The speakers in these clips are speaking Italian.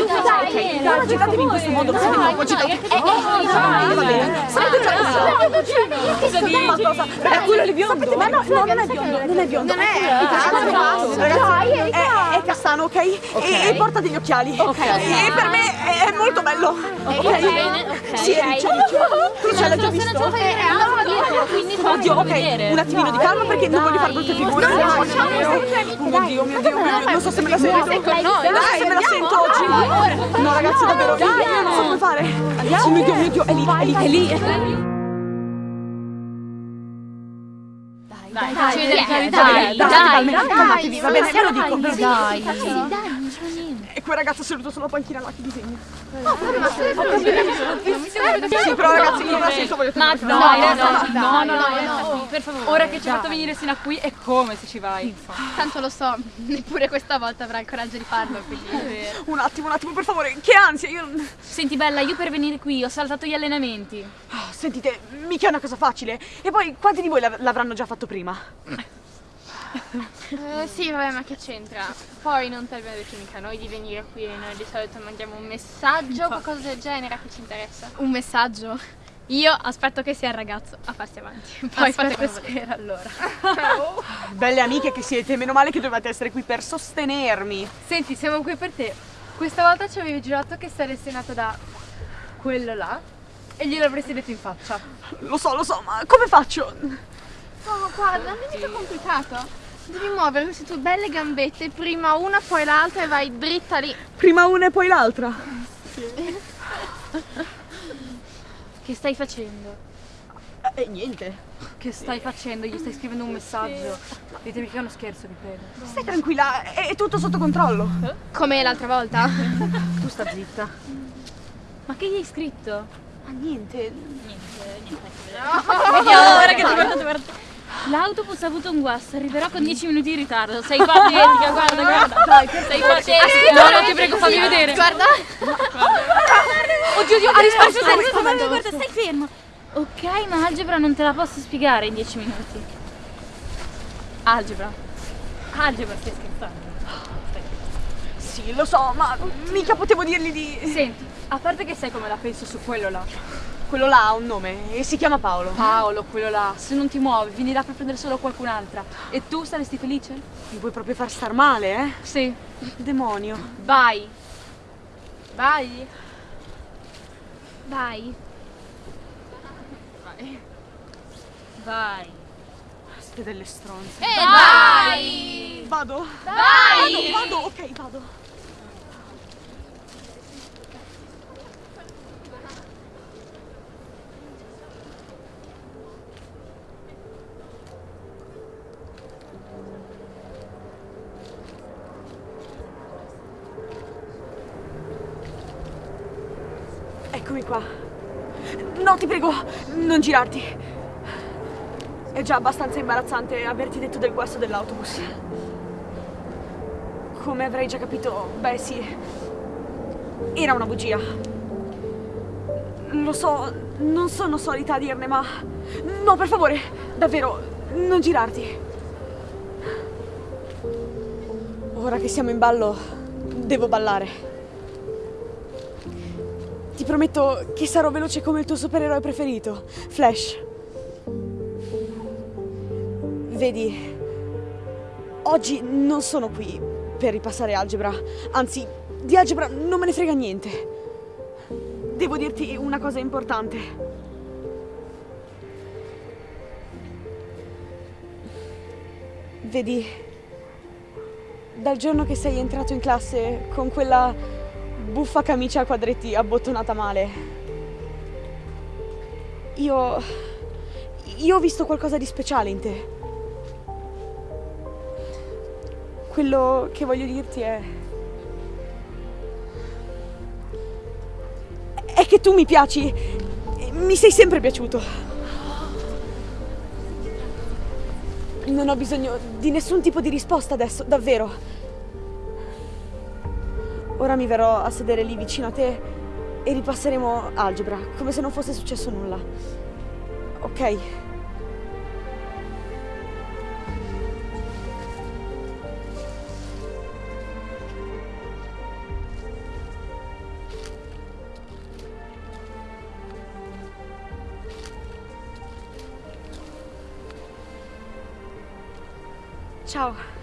Ok, non agitatevi in questo modo, siete troppo agitati. Eh, va bene. Sapete cosa dici? Ma cosa? È quello lì biondo. Ma no, no, non è biondo, non è biondo. Non è. Ragazzi, è, è castano, ok? E, e porta degli occhiali. E per me è molto bello. Ok? Sì, c'è Tu ce l'hai già visto? Oddio, ok, un attimino di calma perché non voglio fare brutte figure. Oh mio Dio, mio Dio, non so se me la sento. Non so se me la sento oggi. No ragazzi, davvero, io non so come fare. Oh mio Dio, mio Dio, è lì, è lì, è lì. Dai, dai, Dai, dai, dai, calmatevi, va bene, ve lo dico. Dai, dai, non c'è niente. E quel ragazzo seduto sulla panchina là che disegna. Sì, però ragazzi, non ha senso, voglio Ma tenere no, no, no, no, no, per favore. Ora che ci hai fatto venire sino a qui è come se ci vai. Tanto lo so, neppure questa volta avrà il coraggio di farlo, quindi... Un attimo, un attimo, per favore, che ansia, io non... Senti Bella, io per venire qui ho saltato gli allenamenti. Ah, Sentite, mica è una cosa facile. E poi, quanti di voi l'av- l'avranno già fatto prima? Eh, sì, vabbè, ma che c'entra? Poi non ti abbiamo detto mica noi di venire qui e noi di solito mandiamo un messaggio o qualcosa del genere a chi ci interessa. Un messaggio? Io aspetto che sia il ragazzo a farsi avanti. Poi fate volete. allora. Belle amiche che siete, meno male che dovete essere qui per sostenermi. Senti, siamo qui per te. Questa volta ci avevi giurato che saresti nato da quello là e glielo avresti detto in faccia. Lo so, lo so, ma come faccio? No, guarda, non è mica complicato. Devi muovere queste tue belle gambette, prima una poi l'altra e vai dritta lì. Prima una e poi l'altra. Che stai facendo? E niente. Che stai facendo? Gli stai scrivendo un messaggio? Ditemi che è uno scherzo, vi prego. Stai tranquilla, è, è tutto sotto controllo. Come l'altra volta? Tu sta zitta. Ma che gli hai scritto? Ma niente. Vediamo, ora che ti guardo, guarda. L'autobus ha avuto un guasto, arriverò con 10 minuti di ritardo. Sei patetica, guarda, guarda. Dai, sei patetica. No, no, ti prego, fammi vedere. Guarda. Oddio, oddio, ha risposto senza guarda, guarda, stai fermo. Ok, ma algebra non te la posso spiegare in 10 minuti. Algebra. Algebra, stai scherzando. Sì, lo so, ma mica potevo dirgli di... Senti, a parte che sai come la penso su quello là. Quello là ha un nome e si chiama Paolo. Paolo, quello là, se non ti muovi, finirà per prendere solo qualcun'altra. E tu saresti felice? Mi vuoi proprio far star male, eh? Sì. Demonio. Vai. Vai. Vai. Vai. Siete delle stronze. E vai! Vado? Vai! Vado, vado, ok, vado. Eccomi qua. No, ti prego, non girarti. È già abbastanza imbarazzante averti detto del guasto dell'autobus. Come avrai già capito, beh sì, era una bugia. Lo so, non sono solita a dirne, ma... No, per favore, davvero, non girarti. Ora che siamo in ballo, devo ballare. Ti prometto che sarò veloce come il tuo supereroe preferito, Flash. Vedi, oggi non sono qui per ripassare algebra, anzi, di algebra non me ne frega niente. Devo dirti una cosa importante. Vedi, dal giorno che sei entrato in classe con quella buffa camicia a quadretti abbottonata male, io... io ho visto qualcosa di speciale in te. Quello che voglio dirti è... È che tu mi piaci. Mi sei sempre piaciuto. Non ho bisogno di nessun tipo di risposta adesso, davvero. Ora mi verrò a sedere lì vicino a te e ripasseremo algebra, come se non fosse successo nulla. Ok? Ciao.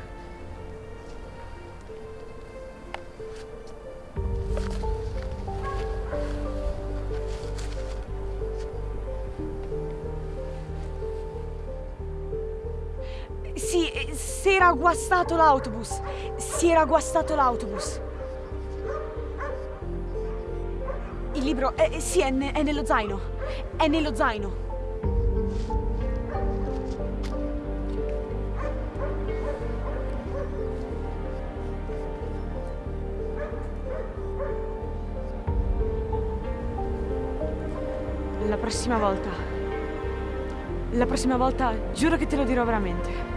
Sì, eh, si era guastato l'autobus. Si era guastato l'autobus. Il libro, eh, sì, è, ne- è nello zaino. È nello zaino. La prossima volta. La prossima volta giuro che te lo dirò veramente.